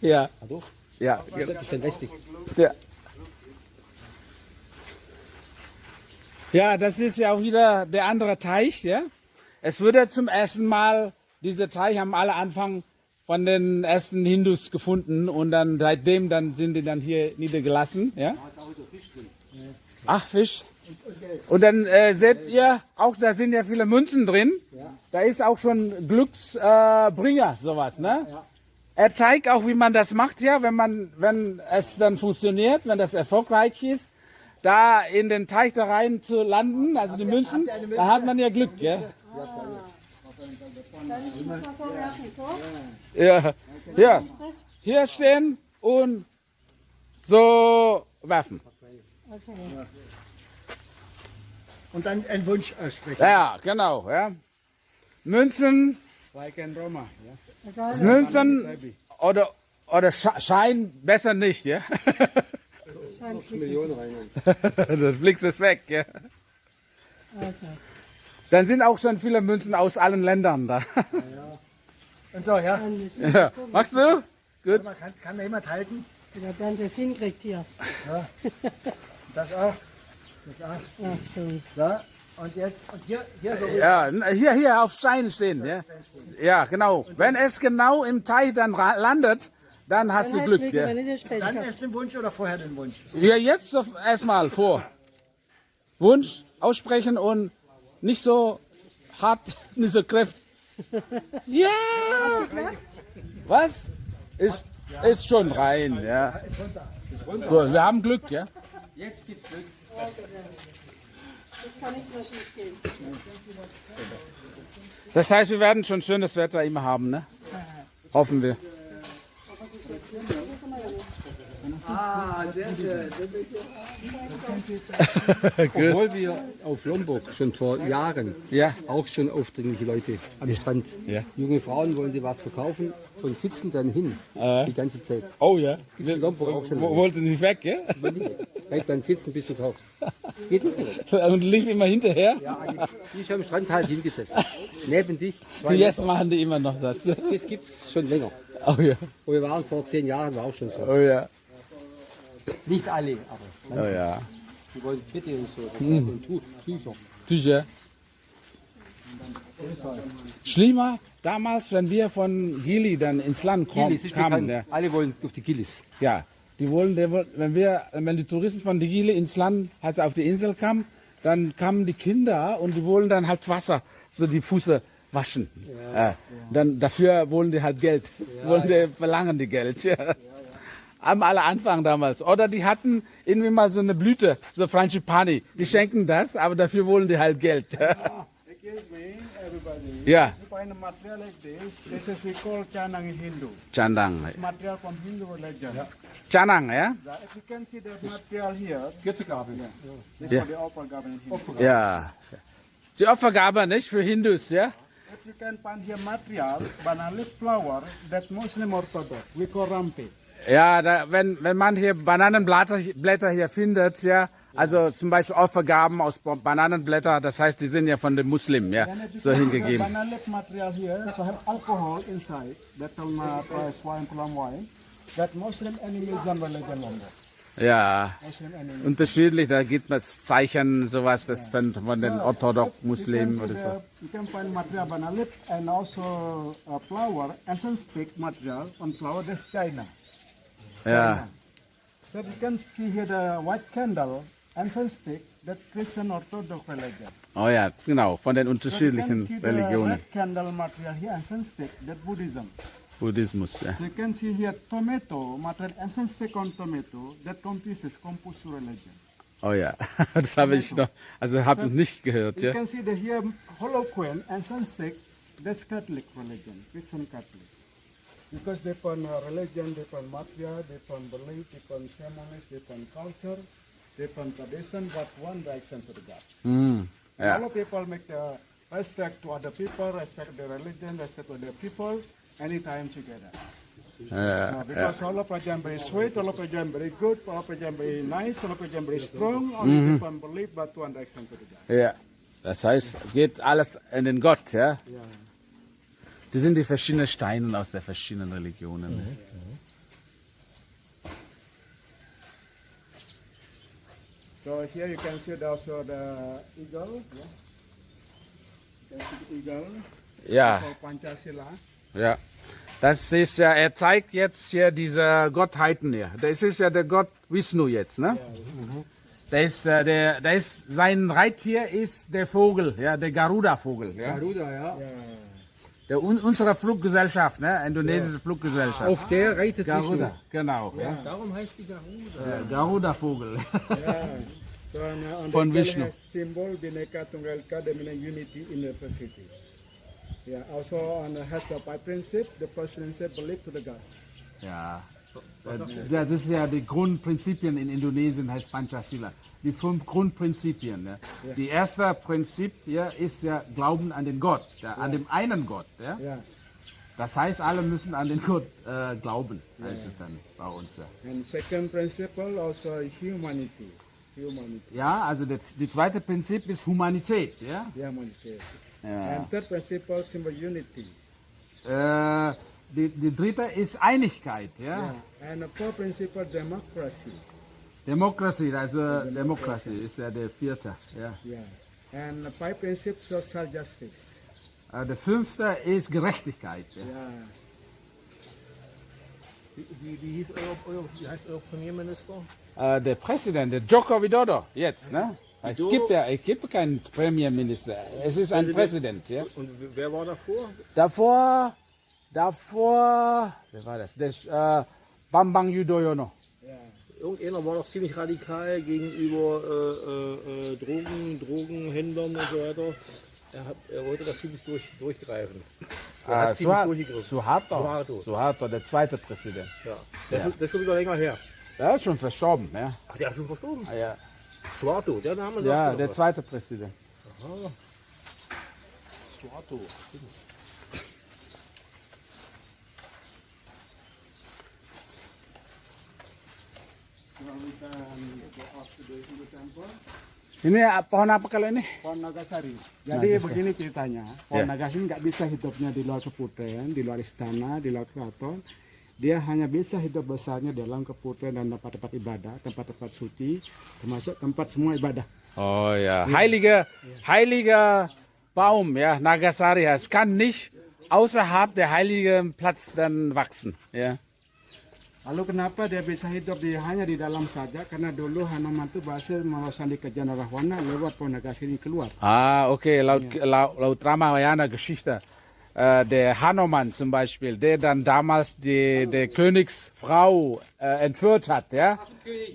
Ja, Hallo? ja, Das ist dann westlich. ja. Ja, das ist ja auch wieder der andere Teich, ja. Es wurde zum ersten Mal, diese Teich haben alle Anfang von den ersten Hindus gefunden und dann seitdem dann sind die dann hier niedergelassen, ja. Ach, Fisch. Und dann äh, seht ihr, auch da sind ja viele Münzen drin. Da ist auch schon Glücksbringer, äh, sowas, ne? Er zeigt auch, wie man das macht, ja, wenn man, wenn es dann funktioniert, wenn das erfolgreich ist, da in den Teich da rein zu landen, also die Münzen, da hat man ja Glück, ja. Ja, ja. Hier stehen und so werfen. Und dann einen Wunsch aussprechen. Ja, genau, ja. Münzen, Like in Roma. Yeah. Münzen oder, oder Sche- Schein besser nicht, ja. flicken. Millionen rein. Das Blick ist weg, ja. Also, Dann sind auch schon viele Münzen aus allen Ländern da. Und so, ja. dann Ja. Magst du? Gut. Man kann, kann mir jemand halten? der Bernd das hinkriegt hier. Das auch. Das auch. Achtung. So. Und jetzt, und hier, hier so. Ja, hier, hier auf Stein stehen, ja. Ja, genau. Wenn es genau im Teich dann landet, dann hast Dann du Glück, Glück, ja. Dann erst den Wunsch oder vorher den Wunsch? Ja, jetzt erstmal vor. Wunsch aussprechen und nicht so hart, nicht so kräftig. Ja! Was? Ist, ist schon rein, ja. Gut, wir haben Glück, ja. Jetzt gibt's Glück. Jetzt kann nichts mehr schief gehen. Das heißt, wir werden schon schönes Wetter immer haben, ne? Hoffen wir. Ah, sehr schön. Obwohl wir auf Lombok schon vor Jahren Ja. auch schon aufdringliche Leute am Strand. Ja. Junge Frauen wollen dir was verkaufen und sitzen dann hin die ganze Zeit. Oh ja. Gibt's in Lombok auch schon. Wo- Wollte nicht weg, ja? Bleib dann sitzen, bis du tauchst. Geht nicht mehr. Und lief immer hinterher. Ja, die ist am Strand halt hingesessen. Neben dich. Jetzt Meter. machen die immer noch das. Das, das gibt's schon länger. Oh ja. Und wir waren vor zehn Jahren, war auch schon so. Oh ja. Nicht alle, aber Oh ja. die wollen Kette und so. Und Tu- Tücher. Tücher. Schlimmer damals, wenn wir von Gili dann ins Land kom Gillis kamen. Ja. Alle wollen durch die Gillis. ja. Die wollen, woll- wenn wir, wenn die Touristen von Gili ins Land, also auf die Insel kamen, dann kamen die Kinder und die wollen dann halt Wasser, so die Füße waschen. Äh, dann dafür wollen die halt Geld, wollen die, verlangen die Geld. Ja. Am aller Anfang damals. Oder die hatten irgendwie mal so eine Blüte, so Frangipani. Die schenken das, aber dafür wollen die halt Geld. Ja, You find a material like this. This is we call Chanang in Hindu. Chandang. It's material from Hindu religion. Ja? This Yeah. In Hindu. Ja. Die Opfergabe nicht für Hindus, ja? If you can find here material, banana leaf flower, that Muslim Orthodox, we call rampe. Ja, da, wenn, wenn man hier Bananenblätter Blätter hier findet, ja, also zum Beispiel Opfergaben aus Ba- Bananenblätter, das heißt, die sind ja von den Muslimen, ja, so can see the hingegeben. Banana leaf material here, so have alcohol inside, that will not price wine, plum wine. That Muslim animism religion number. Ja, unterschiedlich, da gibt es Zeichen, sowas, das von, von den orthodox You Muslimen oder so. You can find material banana leaf and also uh, flower, essence stick material on flower, that's China. Ja, So you can see here the white candle, incense stick, that Christian Orthodox religion. oh ja, genau, von den unterschiedlichen see the Religionen, red candle material here, incense stick, that Buddhism. Buddhismus, ja. So you can see here tomato material, incense stick on tomato, that Confucius, Confucius religion. Oh ja, das habe ich noch, also habe ich nicht gehört, You ja. can see the here holoquin, incense stick, that's Catholic religion, Christian Catholic. Because they upon uh, religion, they upon matria, they upon belief, they upon ceremonies, they upon culture, they upon tradition, but one direction to the God. Mm, ja. All people make the respect to other people, respect their religion, respect to other people, anytime together. Uh, uh because uh, Olapa Jamboree is sweet, Olapa Jamboree good, Olapa Jamboree nice, Olapa Jamboree strong, only mm -hmm. people believe but to understand to the Ja, das heißt, es geht alles in den Gott, ja? ja. Das sind die verschiedenen Steine aus den verschiedenen Religionen. Mhm, mhm. So here you can see also the eagle, yeah? the eagle. Ja. Yeah. Pancasila. Ja. Yeah. Das ist ja, er zeigt jetzt hier diese Gottheiten hier. Das ist ja der Gott Vishnu jetzt, ne? Der ist, äh, der, der ist, sein Reittier ist der Vogel, ja, der Garuda-Vogel, ja. Garuda, ja. Der, un, unsere Fluggesellschaft, ne? Indonesische Fluggesellschaft. Auf der reitet Garuda, Vishnu. genau. Ja. Darum heißt die Garuda. Garuda-Vogel. So Von Vishnu. symbol Bhinneka Tunggal Ika, the meaning unity in diversity. Yeah. Also on the has a five principle. The first principle belief to the gods. Ja. Ja, das ist ja die Grundprinzipien in Indonesien heißt Panchasila. Die fünf Grundprinzipien. Ne? Die erste Prinzip ja, ist ja Glauben an den Gott, ja, an den einen Gott. Ja? Yeah. Das heißt, alle müssen an den Gott äh, glauben, heißt es dann bei uns. Ja, And second principle also humanity. Humanity. ja also das, die zweite Prinzip ist Humanität. Ja? Humanity. Ja. And third principle symbol unity. Äh, die, die dritte ist Einigkeit. Ja? Yeah. And the fourth principle democracy. Demokratie, also Demokratie ist ja der vierte. Ja. Yeah. And the five principles social justice. Äh, der fünfte ist Gerechtigkeit. Ja. Yeah. Wie, wie, wie, hieß euer, euer, wie heißt euer Premierminister? Äh, der Präsident, der Joko Widodo, jetzt, ne? Es Widodo? gibt ja, es gibt keinen Premierminister. Es ist ein Präsident, ja. Und wer war davor? Davor, davor, wer war das? Das äh, Bambang Yudhoyono. Irgendeiner war doch ziemlich radikal gegenüber äh, äh, äh, Drogen, Drogenhändlern und so weiter. Er, hat, er wollte das ziemlich durch, durchgreifen. Er hat ziemlich Suha- durchgegriffen. Suharto. Suharto. Suharto, der zweite Präsident. Ja. Das, Ist, das ist schon wieder länger her. Der ist schon verstorben, ja. Ach, der ist schon verstorben. Ah, Ja, Suarto, der Name sagt ja der was. zweite Präsident. Suarto. So we can go up to the Hindu temple. Ini ah, pohon apa kalau ini? Pohon Nagasari. Jadi begini ceritanya, pohon Nagasari nggak bisa hidupnya di luar keputihan, di luar istana, di luar keraton. Dia hanya bisa hidup besarnya dalam keputihan dan tempat-tempat ibadah, tempat-tempat suci, termasuk tempat semua ibadah. Oh ja, heiliger, heiliger Baum, ja, Nagasari. Es kann nicht außerhalb der heiligen Platz dann wachsen, ja. Lalu kenapa dia bisa hidup di, hanya di dalam saja? Karena dulu Hanuman itu berhasil meloloskan di kerajaan Rahwana lewat pohon Nagasari keluar. Ah, okay, laut, laut, laut Ramayana Geschichte. Äh, der Hanuman zum Beispiel, der dann damals die, der Königsfrau äh, entführt hat, ja.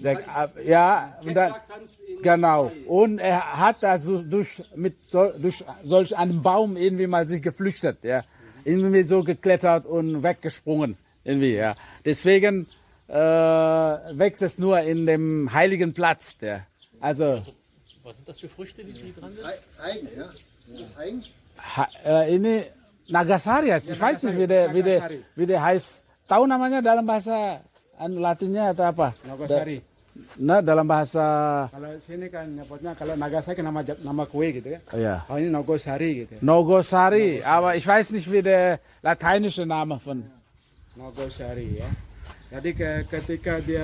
Der, äh, ja, und dann, genau. Und er hat da so durch, mit so, durch solch einem Baum irgendwie mal sich geflüchtet, ja. Irgendwie so geklettert und weggesprungen, irgendwie, ja. Deswegen äh, wächst es nur in dem heiligen Platz, der. Also, Was sind das für Früchte, die die dran sind? Eigen, ja. Ist das Eigen? Ha, äh, Nagasari ya, ich weiß nicht, wie der, wie der, Nagasari. wie der heißt. Tahu namanya dalam bahasa anu Latinnya atau apa? Nagasari. Nah, dalam bahasa Kalau sini kan nyebutnya kalau Nagasari kan nama nama kue gitu ya. ja. Oh ini Nogosari gitu. ya. Nogosari, aber ich weiß nicht, wie der lateinische Name von. Nogosari ya. Jadi ke, ketika dia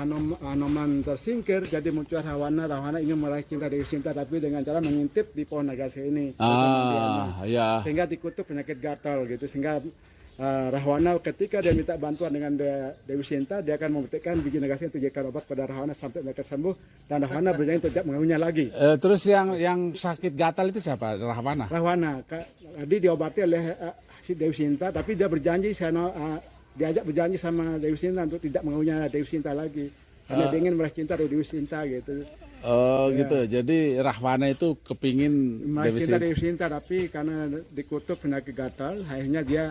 Hanum, Hanuman tersingkir, jadi muncul Rawana. Rawana ingin meraih cinta Dewi Sinta, tapi dengan cara mengintip di pohon Nagasari ini. Ah, ja. Sehingga dikutuk penyakit gatal gitu. Sehingga uh, Rahwana ketika dia minta bantuan dengan De- Dewi Sinta, dia akan memetikkan biji Nagasari untuk jadikan obat pada Rahwana sampai mereka sembuh. Dan Rahwana berjanji untuk tidak mengganggunya lagi. Eh, terus yang yang sakit gatal itu siapa? Rahwana. Rahwana, tadi diobati oleh uh, si Dewi Sinta, tapi dia berjanji sana uh, diajak berjanji sama Dewi Sinta untuk tidak menggaunya Dewi Sinta lagi. Karena dia ingin meraih cinta dari Dewi Sinta gitu. Oh gitu. Jadi Rahwana itu kepingin Meraih Dewi cinta Sinta. Dewi Sinta, tapi karena dikutuk penyakit gatal, akhirnya dia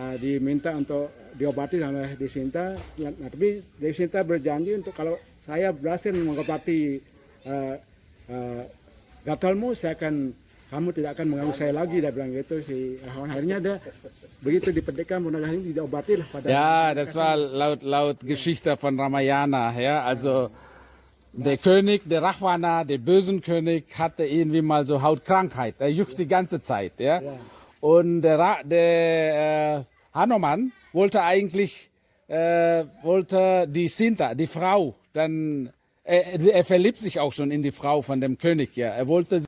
uh, diminta untuk diobati oleh Dewi Sinta. Nah, tapi Dewi Sinta berjanji untuk kalau saya berhasil mengobati uh, uh, gatalmu, saya akan kamu tidak akan mengganggu saya lagi dia bilang gitu si akhirnya dia begitu dipedekkan Bunagah ini diobati lah pada Ja, das war laut, laut Geschichte von Ramayana. Ja, also der König, der Rahwana, der bösen König, hatte irgendwie mal so Hautkrankheit. Er juckt die ganze Zeit. Ja. Und der, Ra der äh, Hanuman wollte eigentlich äh, wollte die Sinta, die Frau, dann er, er verliebt sich auch schon in die Frau von dem König, ja. Er wollte